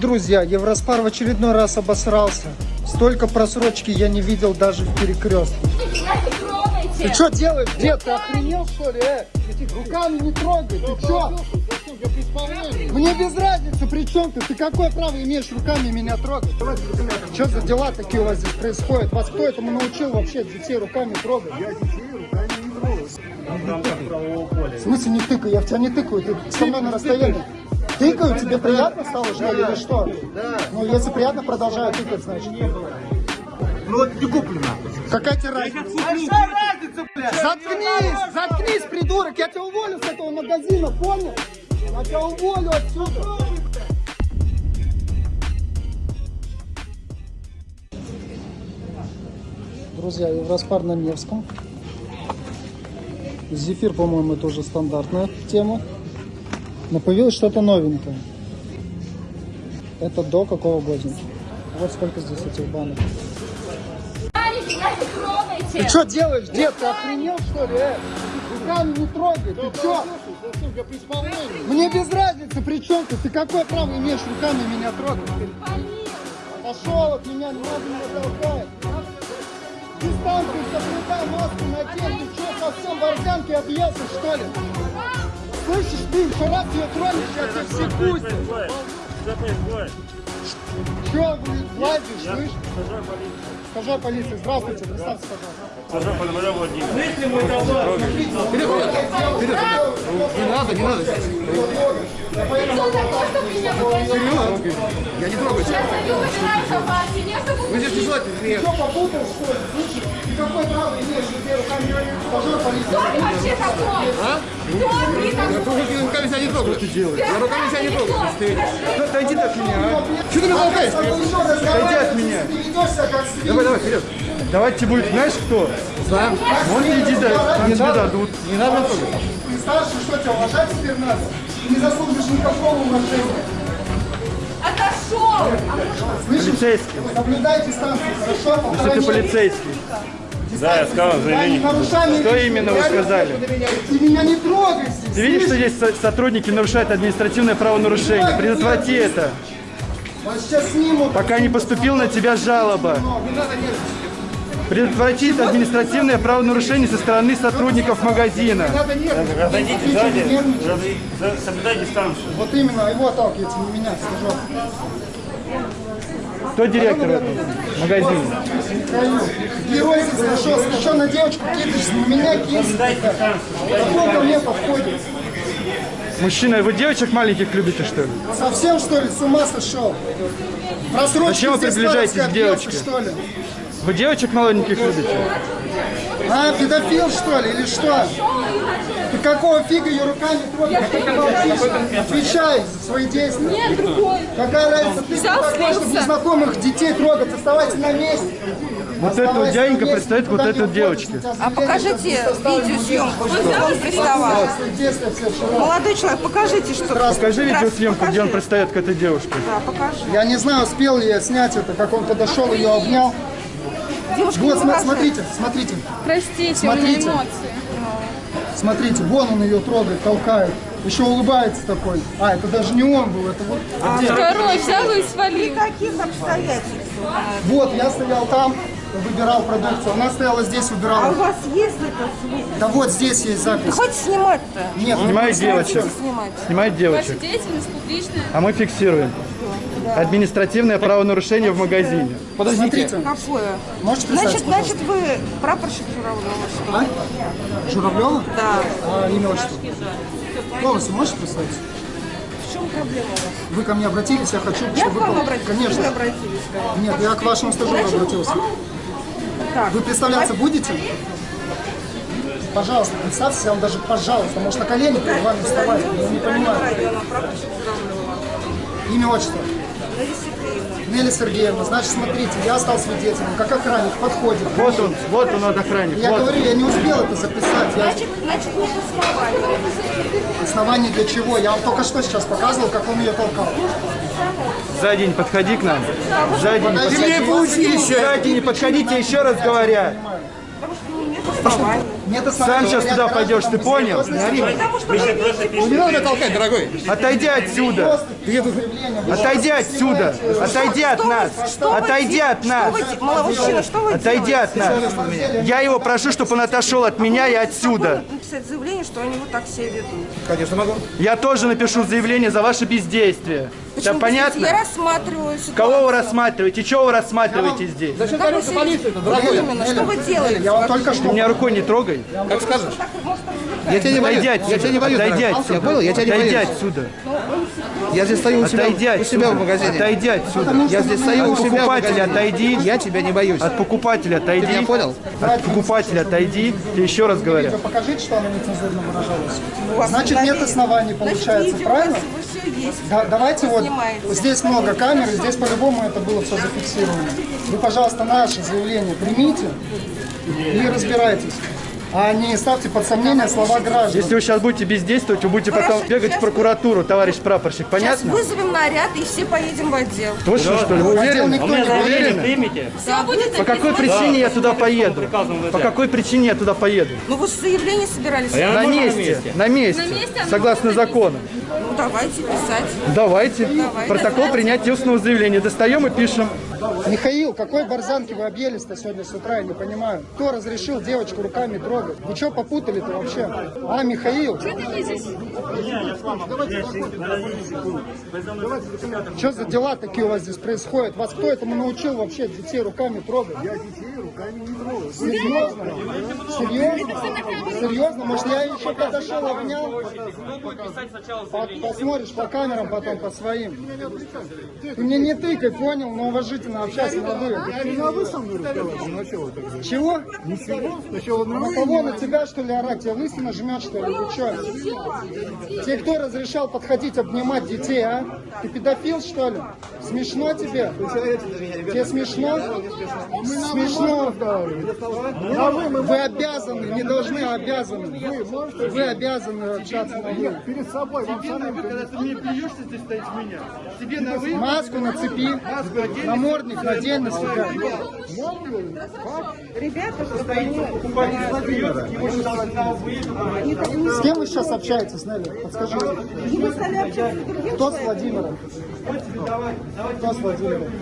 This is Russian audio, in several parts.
Друзья, Евроспар в очередной раз обосрался. Столько просрочки я не видел даже в перекрестке. Ты что делаешь, дед? Ты охренел что ли? Э? Руками не трогай, ты что? Мне без разницы, при чем ты? Ты какое право имеешь руками меня трогать? Что за дела такие у вас здесь происходят? Вас кто этому научил вообще детей руками трогать? Я детей руками не трогаю. В смысле не тыкаю? Я в тебя не тыкаю, ты со мной на расстоянии. Тыкаю, тебе приятно стало, что ли, или что? Да. Ну, если приятно, продолжаю тыкать, значит. Ну вот не куплено. Какая тебе разница? разница, блядь? Заткнись, заткнись, придурок, я тебя уволю с этого магазина, понял? Я тебя уволю отсюда. Друзья, Евроспар на Невском. Зефир, по-моему, это уже стандартная тема. Но появилось что-то новенькое. Это до какого года? Вот сколько здесь этих банок. Ты что делаешь, дед? Ты охренел, что ли? Э? Не трогай, ты что? Мне без разницы, при чем ты? Ты какое право имеешь руками меня трогать? Пошел от меня, не надо меня толкать. Дистанцию соблюдай, маску надень. Ты что, совсем в органке объелся, что ли? Слышишь, ты ее тронешь, я тебя все пустят. Че, блин, лазишь, слышишь? Скажи полиции. Здравствуйте, представьте, пожалуйста. Скажи Пономарев Владимир. Если вперед. Не надо, не надо. Вперед. Я не трогаю тебя. Вы здесь не желательно. Ты что, попутал, что ли? Слышишь? Ты какой право имеешь, где руками? Скажи полиции. Кто ты вообще такой? А? Кто ты Я такой? руками себя не трогаю. Что ты делаешь? Я руками себя не трогаю. Ты отойди от меня, а? Что ты меня толкаешь? Отойди от меня. Давай, давай, вперед. Давайте будет, знаешь кто? Знаем. Вон иди, да, Не тебе надо. дадут. Не надо трогать. Ты старший, что тебя уважать теперь надо? Ты не заслуживаешь никакого уважения. Отошел! Слышишь? Полицейский. Соблюдай дистанцию, хорошо? Что Полтора ты полицейский? Да, я сказал заявление. Что именно вы сказали? Ты меня не трогай здесь. Ты видишь, что здесь со- сотрудники нарушают административное правонарушение? Предотврати это. Пока не поступила на тебя жалоба. Предотвратить административное правонарушение со стороны сотрудников магазина. Что, сзади, соблюдай дистанцию. Вот именно, его отталкивайте, не меня, скажу. Кто директор этого магазина? Герой. Ты что на девочку кидаешься? На меня кидаешься? Какой ко мне подходит? Мужчина, вы девочек маленьких любите, что ли? Совсем что ли с ума сошел? Просрочки Зачем вы приближаетесь к девочке? что ли? Вы девочек маленьких любите? А, педофил что ли, или что? Какого фига ее руками трогаешь? Ты молчишь? Отвечай за свои действия. Нет, другой. Какая разница, ты Взял, такой, чтобы незнакомых детей трогать? Оставайся на месте. Вот эта вот дяденька представит вот этой вот девочке. А покажите видеосъемку, что он приставал. Молодой человек, покажите, что... Покажи видеосъемку, где он пристает к этой девушке. Да, покажи. Я не знаю, успел ли я снять это, как он подошел, ее обнял. Девушка, Вот, смотрите, смотрите, Простите, Смотрите. у меня эмоции. Смотрите, вон он ее трогает, толкает. Еще улыбается такой. А, это даже не он был, это вот. Второй взял и свалил. Каких обстоятельствах? Вот, я стоял там, выбирал продукцию. Она стояла здесь, А у выбирала. вас есть это свет? Да вот здесь есть запись. Хоть снимать-то? Нет, Снимает девочек. Снимать. Снимает Ваша девочек. деятельность публичная. А мы фиксируем. Административное правонарушение в магазине. подождите. Какое? Можете Значит, значит, вы прапорщик Журавлева, что ли? А? Журавлева? Да. А, имя, отчество. Голос можете представить? В чем проблема у вас? Вы ко мне обратились, я хочу, Я чтобы к вам вы... обратилась. Вы Конечно. обратились. да. Нет, я к вашему стажеру обратился. Так. Вы представляться будете? Пожалуйста, представьтесь, я вам даже пожалуйста, может на колени перед вами вставать, я не понимаю. Журавлева. Имя, отчество. Нелли Сергеевна, значит, смотрите, я стал свидетелем, как охранник подходит. Вот он, вот он, охранник. Я Вот. говорю, я не успел это записать. Я... Значит, значит, нет основания. Основание для чего? Я вам только что сейчас показывал, как он ее толкал. Сзади не подходи к нам. Не Подожди, подходи. еще. Сзади не подходите, еще раз говоря. Потому что нет оснований. Нет Сам сейчас туда пойдешь, ты понял? не надо меня толкать, дорогой. Отойди отсюда! Отойди отсюда! Отойди от нас! Отойди от нас! Маломужчина, что вы Отойди от нас! Я его прошу, чтобы он отошел от меня и отсюда. Написать заявление, что они вот так себя ведут. Конечно могу. Я тоже напишу заявление за ваше бездействие. Почему Да здесь? Я понятно? рассматриваю ситуацию. Кого вы рассматриваете? Чего вы рассматриваете здесь? Зачем? Именно, что вы делаете? Я вам только что меня рукой не трогай. Как скажешь. Я тебя не боюсь. Отойди Я отсюда. тебя не боюсь. Отойди отсюда. Я понял? Я тебя не Отойди боюсь. отсюда. Я здесь стою у себя, Отойди у себя в магазине. Отойди отсюда. Я здесь стою у От себя в покупателя отойди. Я тебя не боюсь. От покупателя отойди. Ты меня понял? От покупателя отойди. Ты еще раз говорю. Покажите, что она нецензурно выражалась. У Значит, на нет оснований, получается, правильно? у. Да, давайте вот, здесь много камер, здесь по-любому это было все зафиксировано. Вы, пожалуйста, наше заявление примите и разбирайтесь. А не ставьте под сомнение слова граждан. Если вы сейчас будете бездействовать, вы будете потом Хорошо, бегать в сейчас- прокуратуру, товарищ прапорщик. Сейчас Понятно? вызовем наряд и все поедем в отдел. Точно, что ли? Вы Отдел уверены? заявление уверены? примите. Все будет По какой причине я туда поеду? По какой причине я туда поеду? Ну вы заявление собирались? А На нормально на месте, месте. на месте, На месте согласно закону. Ну давайте писать. Давайте. Давай. Протокол принятия устного заявления. Достаем и пишем. Михаил, какой барзанки вы объелись-то сегодня с утра, я не понимаю. Кто разрешил девочку руками трогать? Вы что попутали-то вообще? А, Михаил, Что ты здесь? что за дела такие у вас здесь происходят? Вас кто этому научил вообще детей руками трогать? Я детей руками. Серьезно? Серьезно? Серьезно? Может, я еще подошел, обнял? По- Посмотришь по камерам потом, по своим. Ты мне не тыкай, понял? Но уважительно общайся на вы. Чего? На кого? На тебя, что ли, орать? Тебя лысина жмет, что ли? Что? Тебе кто разрешал подходить, обнимать детей, а? Ты педофил, что ли? Смешно тебе? Тебе смешно? Смешно. Вы обязаны, не должны, а обязаны. Вы обязаны общаться на вы. Перед собой, вам самим, когда ты мне плюешься, ты стоишь меня. Тебе на вы. Маску нацепи, намордник надень на себя. С кем вы сейчас общаетесь, Нелли? Подскажите. Кто с Владимиром? Кто с Владимиром?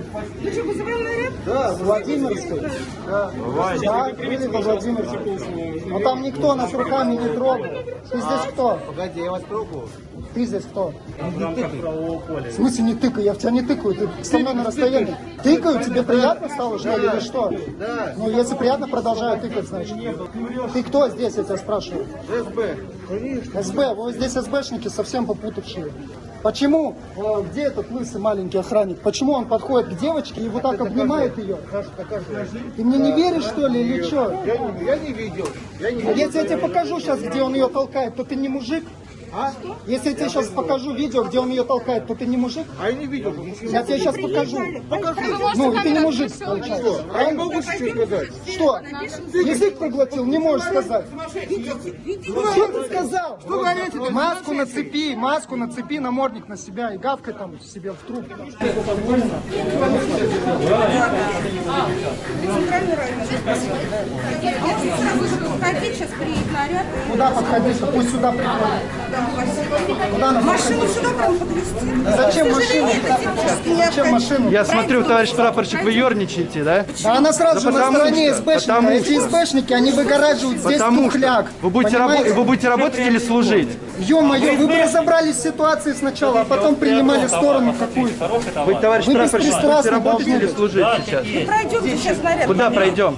Да, с Владимирской. Да, да были во Владимирской. Но там никто нас руками не трогал. Ты здесь кто? Погоди, я вас трогаю. Ты здесь кто? В смысле не тыкай? Я в тебя не тыкаю, ты со мной на расстоянии. Тыкаю, тебе приятно стало, что ли, или что? Ну, если приятно, продолжаю тыкать, значит. Ты кто здесь, я тебя спрашиваю? СБ. СБ, вы здесь СБшники совсем попутавшие. Почему? Э, Где этот лысый маленький охранник? Почему он подходит к девочке и вот так обнимает ее? Ты мне не веришь, что ли, или что? Я не, я не видел. Я не А Если я тебе покажу сейчас, где он ее толкает, то ты не мужик? А? Если я тебе сейчас покажу видео, где он ее толкает, то ты не мужик? А я не видел. Я тебе сейчас покажу. Покажи. Ну, и ты не мужик, получается. А я могу что сказать. Что? Язык проглотил, не можешь сказать. Что ты сказал? Что говорите? Маску нацепи, маску нацепи, намордник на себя и гавкай там себе в наряд. Куда подходить? Пусть сюда приходит. Машину сюда прям подвезти. Зачем машину? Зачем машину? Я смотрю, товарищ прапорщик, вы ерничаете, да? Да она сразу же на стороне СБшника. Эти СБшники, они выгораживают здесь тухляк. вы будете, вы работать или служить? Ё-моё, вы бы разобрались в ситуации сначала, а потом принимали сторону какую-то. Вы, товарищ прапорщик, будете работать или служить сейчас? Пройдемте сейчас наряд. Куда пройдем?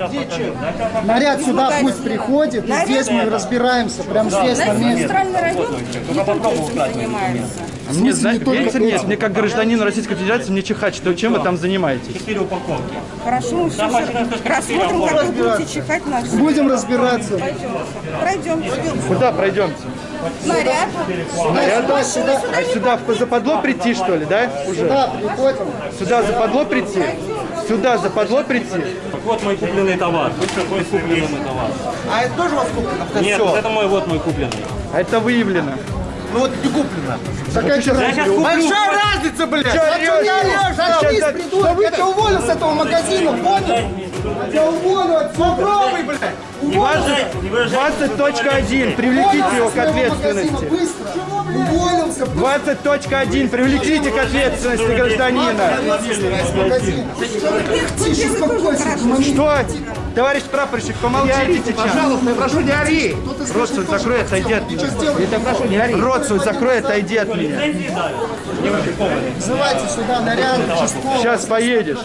Наряд сюда пусть приходит, и здесь мы разбираемся, прям здесь, на месте. центральный район не только этим занимается. Мне, знаете, этим? мне, как гражданину Российской Федерации, мне чихать, что чем вы там занимаетесь? Четыре упаковки. Хорошо, мы все рассмотрим, как вы будете чихать на все. Будем разбираться. Пройдемте. Куда пройдемте? Наряд. Наряд? Сюда, сюда, А сюда в- западло прийти, что ли, да? Уже? сюда приходим. Сюда западло прийти? Сюда западло прийти? Вот мой купленный товар. Вот какой купленный мой товар. А это тоже у вас куплено? Нет, вот это мой, вот мой купленный. А это выявлено. Ну вот не куплено. Какая Я сейчас. Большая разница блядь! Заткнись, придурок! Я тебя уволю с этого магазина, понял? Я тебя уволю отсюда! Попробуй, блядь! Уволю! 20.1. Привлеките его к ответственности. Быстро! Уволился! 20.1. Привлеките к ответственности гражданина. Что? Товарищ прапорщик, помолчите сейчас. Пожалуйста, я прошу, не ори. Рот свой закрой, отойди от меня. Я прошу, не ори. Рот свой закрой, отойди от меня. Вызывайте сюда наряд, участковый. Сейчас поедешь.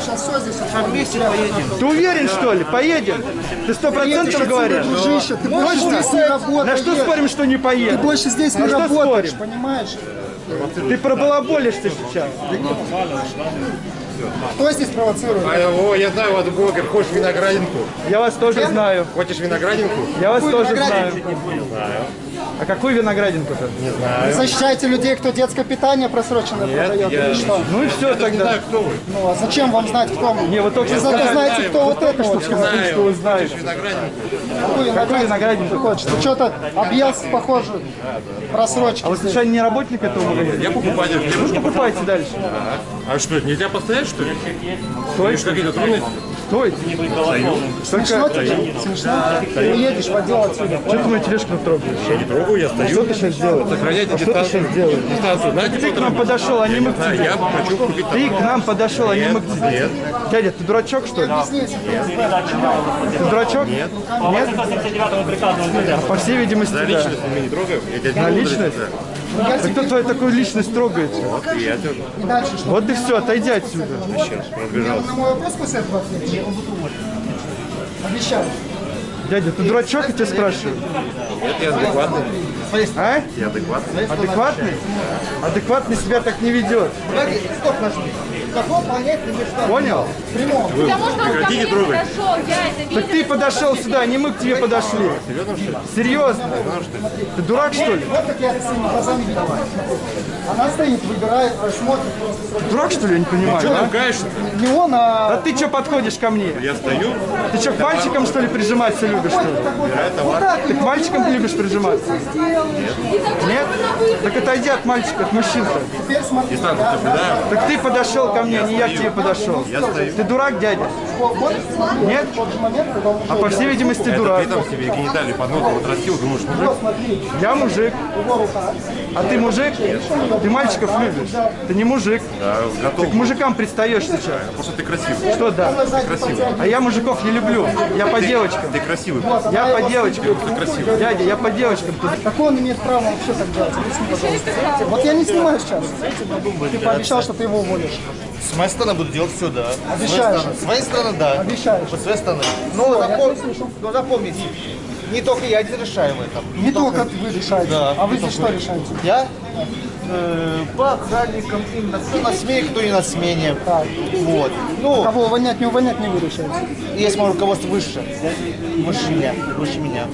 Сейчас все здесь вместе поедем. Ты уверен, что ли? Поедем? Ты сто процентов говоришь? Дружище, ты больше здесь не На работаешь. что спорим, что не Ты поедем? больше здесь не На работаешь, спорим? понимаешь? Ты пробалаболишься сейчас. Кто здесь провоцирует? О, я знаю, вот блогер, хочешь виноградинку? Я вас тоже знаю. Хочешь виноградинку? Я вас Какую тоже знаю. виноградинку? А какую виноградинку-то? Вы защищаете людей, кто детское питание просроченное продает или что? Ну и все Не тогда. знаю, кто вы. Ну а зачем вам знать, кто мы? Не, вы только Вы что зато сказали, знаете, кто вот это вот. человек. что, что вы знаете. Виноградинку. Какую виноградинку? ты хочешь? Ты что-то объелся, похоже, просрочки. А вы случайно не работник этого магазина? Я покупатель. Мне нужно- Покупайте дальше. А что, нельзя постоять, что ли? Стойте, Какие-то трудности? стойте. Смешно Только, тебе? Смешно? Ты уедешь в отдел отсюда. что ты мою тележку трогаешь? Я не трогаю, я стою. Что ты сейчас делаешь? Сохраняйте А что ты дистанцию. сейчас делаешь? Дистанцию. Знаете, Ты к нам подошел, а не мы к А, тебе. Я хочу купить Ты к нам подошел, а не мы к тебе. Нет. Дядя, ты дурачок, что ли? Ты дурачок? Нет. Нет? 179 приказа УВД. По всей видимости, За да. личность мы не трогаем. На личность? Да кто твою такую личность трогает? Вот и я тоже. И дальше что? Вот и все, отойди отсюда. Сейчас, разбежался. На мой вопрос после этого ответишь? Обещаю. Дядя, ты дурачок, я тебя спрашиваю? Нет, я адекватный. А? Я адекватный. Адекватный? Адекватный себя так не ведет. Стоп, нажми. Понял? Потому что он ко мне подошел, я это видела. Так ты подошел сюда, не мы к тебе подошли. Серьезно? Ты дурак, что ли? Вот как я это своими глазами видел. Она стоит, выбирает, смотрит просто. Дурак, что ли, я не понимаю, Что а? ругаешься-то? Не он, А а... ты что подходишь ко мне? Я стою. Ты что, к мальчикам, что ли, прижиматься любишь, что ли? Ты к мальчикам любишь прижиматься? Нет? Так отойди от мальчика, от мужчин-то. Да. Так ты подошел ко мне, а не я к тебе подошел. Я стою. Ты дурак, дядя? Нет? А по всей видимости, Это дурак. ты там себе гениталии под носом отрастил, думаешь, мужик? Я мужик. А ты мужик? Ты мальчиков любишь? Ты не мужик. Да, готов. Ты к мужикам пристаешь сейчас. Потому что ты красивый. Что да? Красивый. А я мужиков не люблю. Я по девочкам. Ты красивый. Я по девочкам. Дядя, я по девочкам. Ты- Как он имеет право вообще так делать? Объясни, пожалуйста. Вот я не снимаю сейчас. Ты пообещал, что ты его уволишь. С моей стороны буду делать все, да. Обещаешь? С своей стороны, да. Обещаешь. С своей стороны. Ну, я запом- ну, запомните, не только я один решаю в этом. Не только вы решаете. Да. А вы здесь что решаете? Я э, по охранникам, именно кто на смене, кто не на смене. Так. Вот. Ну, Кого увольнять, не увольнять, не вы решаете. есть мое руководство выше. Выше меня. Выше меня.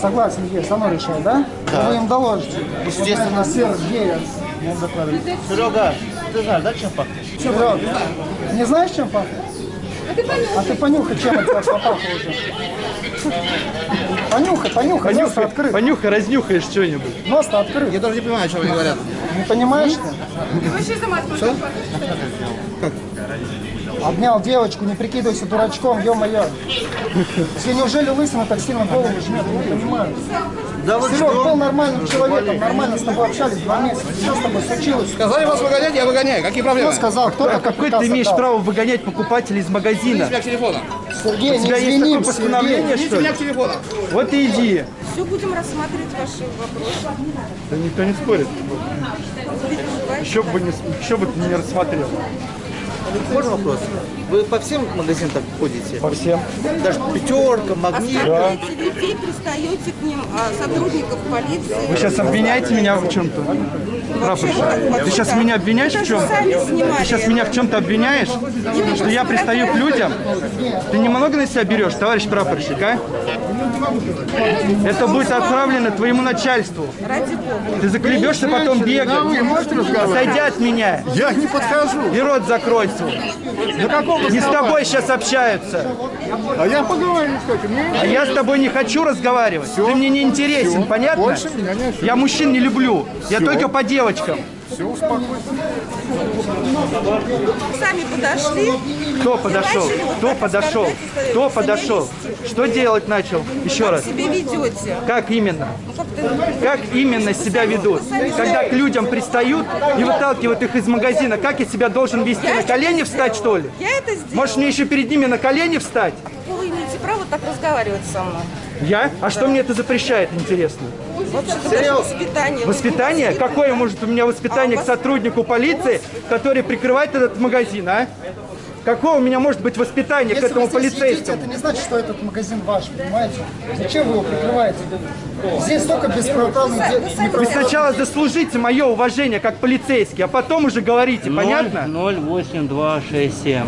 Согласен, есть, оно решает, да? Да. Вы им доложите. Естественно. Вот, наверное, серый гея. Серега, ты знаешь, да, чем пахнет? Серега, не знаешь, чем пахнет? А ты понюхай, чем от тебя попахло уже. Понюхай, понюхай, нос Понюхай, открыт. понюхай, разнюхаешь что-нибудь. Нос-то открыт. Я даже не понимаю, о чем они говорят. Не понимаешь ты? Ты вообще сама Что? Обнял девочку, не прикидывайся дурачком, ё-моё. Тебе неужели лысина так сильно голову жмет? Я не понимаю. Да вы Серег был нормальным человеком, нормально с тобой общались два месяца. Что с тобой случилось? Сказали вас выгонять, я выгоняю. Какие Кто проблемы? сказал? Кто Какой приказ ты имеешь отдал? право выгонять покупателей из магазина? к телефону. Сергей, У не тебя есть такое извиним, постановление, Сергей. что ли? к телефону. Вот и иди. Все будем рассматривать ваши вопросы. Да никто не спорит. Еще бы, не, еще бы ты не рассмотрел. Можно вопрос? Вы по всем магазинам так ходите? По всем. Даже пятерка, магнит. Оставляете людей, пристаете к ним, а, сотрудников полиции. Вы сейчас обвиняете меня в чем-то? Прапорщик, ты сейчас меня обвиняешь в чем-то? Ты сейчас меня в чем-то обвиняешь? Что я пристаю к людям? Ты немного на себя берешь, товарищ прапорщик, а? Это будет отправлено твоему начальству. Ради бога. Ты заклебешься потом бегать. Отойди от меня. Я не подхожу. И рот закрой свой. Не с тобой сейчас общаются. А я этим. Не, А я с тобой не хочу разговаривать. Ты мне не интересен, понятно? Больше меня не Я мужчин не люблю. Я только по девочкам. Все, успокойся. Сами подошли. Кто подошел? Кто подошел? Кто подошел? Что делать начал? Еще раз. Себя ведете. Как именно? Ну Как именно себя ведут? Когда к людям пристают и выталкивают их из магазина, как я себя должен вести? На колени встать, что ли? я это сделала. Может, мне еще перед ними на колени встать? Вы имеете право так разговаривать со мной. Я? А что мне это запрещает, интересно? Вообще-то даже воспитание. Воспитание? Какое может у меня воспитание к сотруднику полиции, который прикрывает этот магазин, а? Какое у меня может быть воспитание к Если этому вы здесь едите, полицейскому? это не значит, что этот магазин ваш, понимаете? Зачем вы его прикрываете? Здесь только бесправный де- Вы сначала заслужите мое уважение как полицейский, а потом уже говорите, понятно? 08267.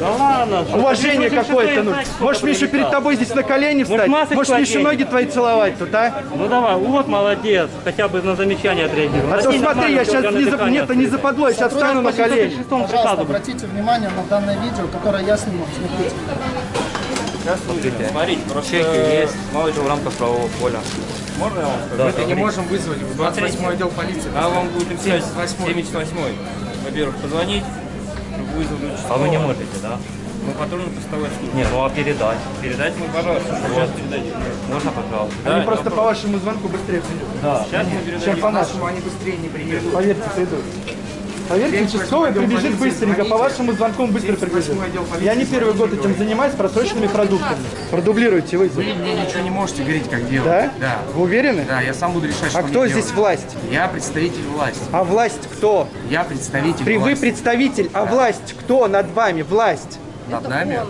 Да ладно. что Уважение какое-то сколько Может мне еще перед тобой здесь на колени встать? Может еще одень. ноги твои целовать тут, а? Ну давай, вот молодец. Хотя бы на замечание отреагировал. А то смотри, я сейчас не, за... нет, не западло, я сейчас встану на колени. Пожалуйста, обратите внимание на данное видео, которое я сниму. Смотрите. Смотрите, чеки есть, мало ли в рамках правового поля. Можно я вам скажу? Мы не можем вызвать в 28 отдел полиции. А вам будет написать 78 Во-первых, позвонить, вызову. А вы не можете, да? Мы патрульно-постовой службы. Нет, ну а передать? Передать мы, пожалуйста, сейчас передадим. Можно, пожалуйста? Да, Они просто по вашему звонку быстрее придут. Сейчас мы Чем передадим. по нашему. Они быстрее не приедут. Поверьте, придут. Поверьте, участковый прибежит быстренько, по вашему звонку он быстро прибежит. Я не первый год этим занимаюсь просроченными продуктами. Продублируйте вы. Вы мне ничего не можете говорить, как делать. Да? Да. Вы уверены? Да, я сам буду решать, что А мне кто делать. здесь власть? Я представитель власти. А власть кто? Я представитель При, вы власти. представитель, а власть кто над вами? Власть. Над нами?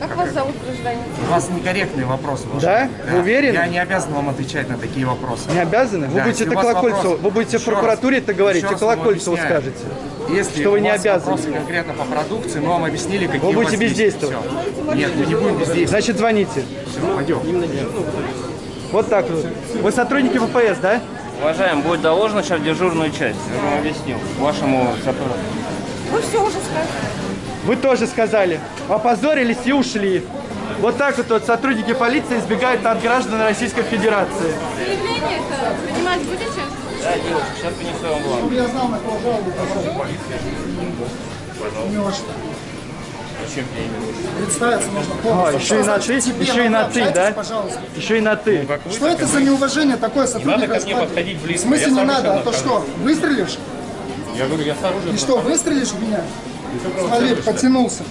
Как вас зовут, гражданин? У вас некорректные вопросы. ваши. Да? Вы уверены? Я не обязан вам отвечать на такие вопросы. Не обязаны? Вы Да, будете это Колокольцеву, вопрос- вы будете в Еще раз, прокуратуре это говорить, вам Колокольцеву скажете. Если что вы не обязаны. вопросы конкретно по продукции, мы вам объяснили, какие Вы будете бездействовать. Нет, мы не будем бездействовать. Значит, звоните. Всё, пойдем. Вот так вот. Вы сотрудники ВПС, да? Уважаем, будет доложено сейчас дежурную часть. Я вам объяснил. Вашему сотруднику. Вы все уже сказали. Вы тоже сказали. Опозорились и ушли. Вот так вот, вот сотрудники полиции избегают от граждан Российской Федерации. Заявление это принимать будете? Да, девушка, сейчас принесу вам бланк. Я знал, на кого жалобу. Немножко. Зачем мне имя? Представиться нужно А, полностью. еще и на ты, еще и на ты, да? Пожалуйста. Еще и на ты. Что это за неуважение такое сотрудника? надо ко мне подходить близко, В смысле я не надо? А то что, выстрелишь? Я говорю, я с оружием. И что, выстрелишь в меня? Смотри, потянулся.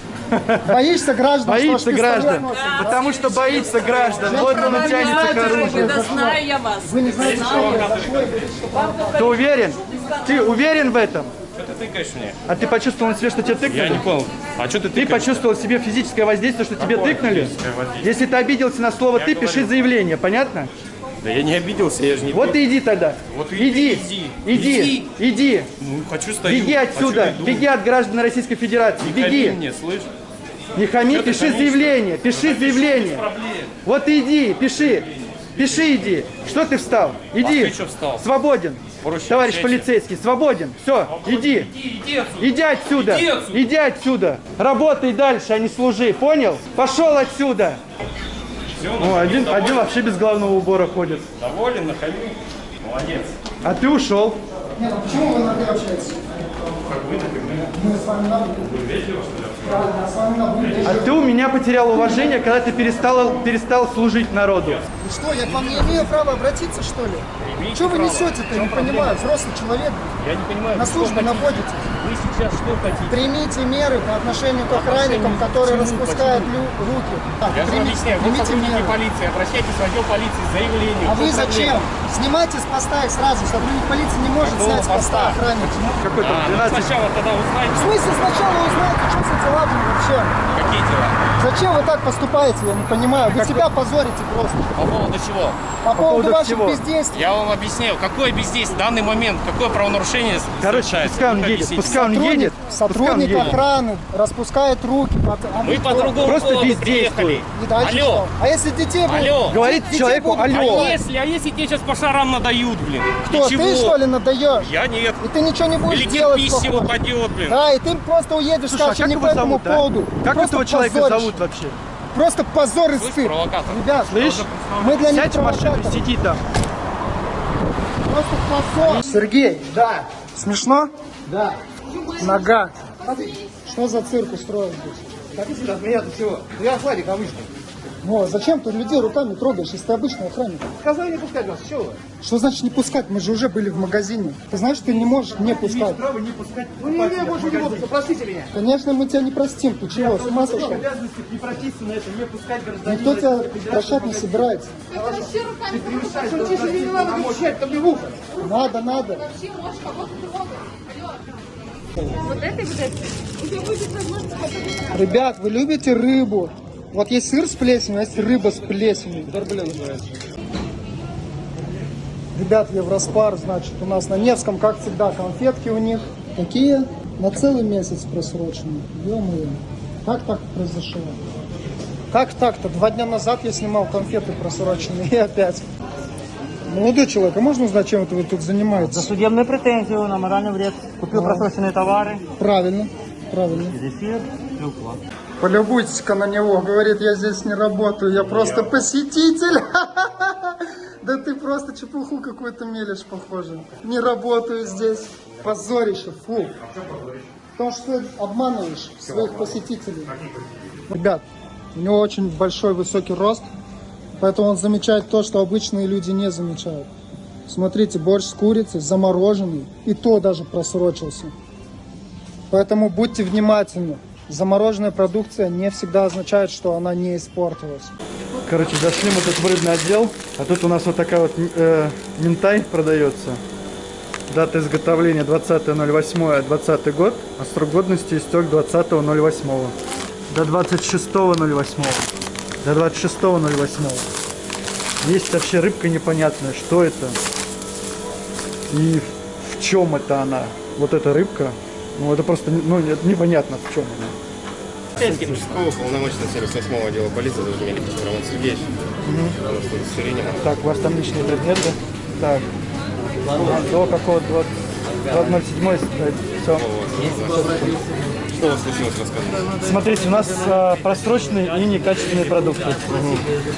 Боишься граждан? Боится пистолет граждан. носишь? Потому что боится граждан. Вот он и тянется к оружию. Да знаю я вас. Вы не знаете, что? Ты уверен? Ты уверен в этом? Что ты тыкаешь мне? А ты почувствовал на себе, что тебе тыкнули? Я не понял. А что ты Ты тыкаешь? почувствовал в себе физическое воздействие, что тебе тыкнули? Если ты обиделся на слово «ты», пиши заявление, понятно? Да я не обиделся, я же не... Вот и иди тогда. Вот иди, иди, иди, иди. иди. Ну, хочу стою. Беги отсюда, беги от граждан Российской Федерации, Не беги. мне, слышь? Не хами, Чё ты пиши заявление, пиши заявление. Проблем. Вот иди, пиши. Пиши, иди. Что ты встал? Иди. А ты чё встал? Свободен. Проще Товарищ общайся. полицейский, свободен. Все, иди. Иди, иди. Иди отсюда. Иди отсюда. Иди отсюда. Работай дальше, а не служи. Понял? Пошел отсюда. О, один, один вообще без головного убора ходит. Доволен, нахамил? Молодец. А ты ушел. Нет, ну почему вы на «ты» общаетесь? Мы с вами на «вы». Вами на «вы». А ты у меня потерял уважение, когда ты перестал, перестал служить народу. И Что, я к вам не имею права обратиться, что ли? Что вы несете-то, я не понимаю, взрослый человек, Я не понимаю, на хотите? находитесь. Вы сейчас что хотите? Примите меры по отношению к охранникам, которые распускают руки. Я же прими- объясняю, вы примите сотрудники меры. полиции, обращайтесь в отдел полиции с заявлением. А В вы чем зачем? Снимайте с поста их сразу. Сотрудник полиции не может Какого снять с поста охранника. Какой там А, ну 12 сначала тогда В узнайте, смысле сначала узнайте, что за дела были вообще? какие дела. Зачем вы так поступаете, я не понимаю. Вы себя позорите просто. По поводу чего? По поводу поводу ваших всего. бездействий. Я вам объясняю, какое бездействие в данный момент, какое правонарушение Короче, совершается. пускай он Ну, едет, пускай он едет. Пускай сотрудник едет. охраны распускает руки. под- а Мы по другому Просто поводу приехали. И дальше Алло, что? А если детей будут? Алло. Говорит Детей человеку будут алло. а если, а если тебе сейчас по шарам надают, блин? Кто, Ты чего? что ли надаешь? Я нет. И ты ничего не будешь Или тебе делать письма плохого? упадет, блин. Да, и ты просто уедешь, Слушай, а скажешь, как не его по этому зовут, а? поводу. Как Просто этого человека позоришь. зовут вообще? Просто позор и стыд. Ребят, Слышь, мы для них сядь в машину сиди там. Просто позор. Сергей, да, Смешно? Да. Нога. Что за цирк устроил здесь? Если от меня-то всего? Ну, Я охранник обычный. Ну, а зачем ты людей руками трогаешь, если ты обычный охранник? Сказали не пускать нас, чего вы? Что значит не пускать? Мы же уже были в магазине. Ты знаешь, ты не можешь не пускать. Право не пускать Ну, не имею больше не буду, простите меня. Конечно, мы тебя не простим. Ты чего, с ума сошел? обязанности не практически на это, не пускать гражданина. Никто тебя прощать не собирается. Вообще руками. Что тише мне не надо кричать, там мне в ухо. Надо, надо. Вообще можешь кого-то трогать. Алло. Вот это и вот это. У тебя будет возможность попробовать. Ребят, вы любите рыбу? Вот есть сыр с плесенью, а есть рыба с плесенью. Ребят, Евроспар, значит, у нас на Невском, как всегда, конфетки у них. Такие на целый месяц просроченные. Ё-моё. Как так произошло? Как так-то? Два дня назад я снимал конфеты просроченные и опять. Молодой человек, а можно узнать, чем это вы тут занимаетесь? Судебную претензию на моральный вред. Купил просроченные товары. Правильно, правильно. Зефир, клюква. Полюбуйтесь-ка на него, говорит, я здесь не работаю, я просто посетитель. Да ты просто чепуху какую-то мелешь, похоже. Не работаю здесь. Позорище, фу. Потому что обманываешь своих посетителей. Ребят, у него очень большой высокий рост, поэтому он замечает то, что обычные люди не замечают. Смотрите, борщ с курицей замороженный, и то даже просрочился. Поэтому будьте внимательны. Замороженная продукция не всегда означает, что она не испортилась. Короче, зашли мы тут в рыбный отдел, а тут у нас вот такая вот э, минтай продается. Дата изготовления 20.08.20 год, а срок годности истек 20.08. До 26.08. До 26.08. Есть вообще рыбка непонятная, что это и в чем это она. Вот эта рыбка, ну это просто ну, не- непонятно в чем она. Пскова, полномочный сервис 8 отдела полиции, Роман Сергеевич. Так, у вас там личные предметы. Так. До какого 2007 все. Что у вас случилось, рассказывайте. Смотрите, у нас а, просроченные и некачественные продукты.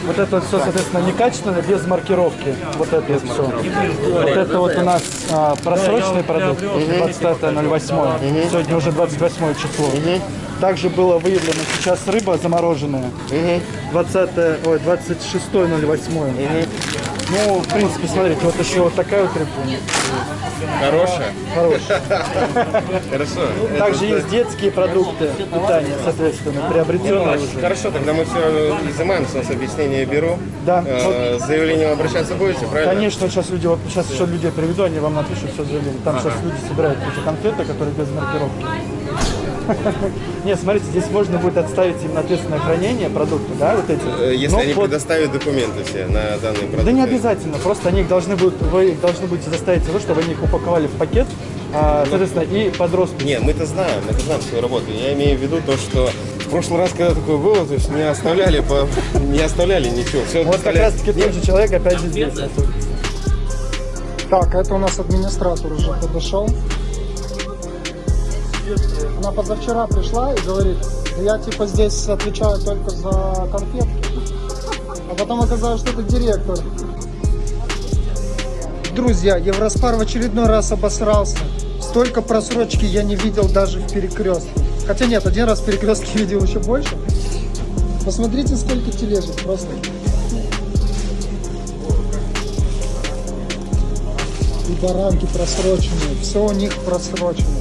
Вот это вот все, соответственно, некачественное, без маркировки. Вот это вот все. Вот это вот у нас а, просроченный продукт, 25.08. Сегодня уже 28 число. Также было выявлено сейчас рыба замороженная. 20, ой, 26.08. Ну, в принципе, смотрите, вот еще вот такая вот рыбка. Хорошая? Хорошая. Хорошо. Также есть детские продукты питания, соответственно, приобретенные уже. Хорошо, тогда мы все изымаем, с вас объяснение бюро. Да. Э, С заявлением обращаться будете, правильно? Конечно, сейчас люди, вот сейчас еще людей приведу, они вам напишут все заявление. Там сейчас люди собирают эти конфеты, которые без маркировки. Нет, смотрите, здесь можно будет отставить им на ответственное хранение продукты, да, вот эти. Э, Если Но они под- предоставят документы все на данные продукты. Да не обязательно, просто они их должны будут, вы должны будете заставить того, чтобы они их упаковали в пакет, а, соответственно, и под роспись. Не, мы-то знаем, мы-то знаем свою работу. Я имею в виду то, что в прошлый раз, когда такое было, то есть не оставляли, по... не оставляли ничего. Все Вот как раз таки тот же человек опять же здесь. Так, это у нас администратор уже подошел. Она позавчера пришла и говорит, я типа здесь отвечаю только за конфетки. А потом оказалось, что это директор. Друзья, Евроспар в очередной раз обосрался. Столько просрочки я не видел даже в перекрестке. Хотя нет, один раз в перекрестке видел еще больше. Посмотрите, сколько тележек просто. И баранки просроченные. Все у них просрочено.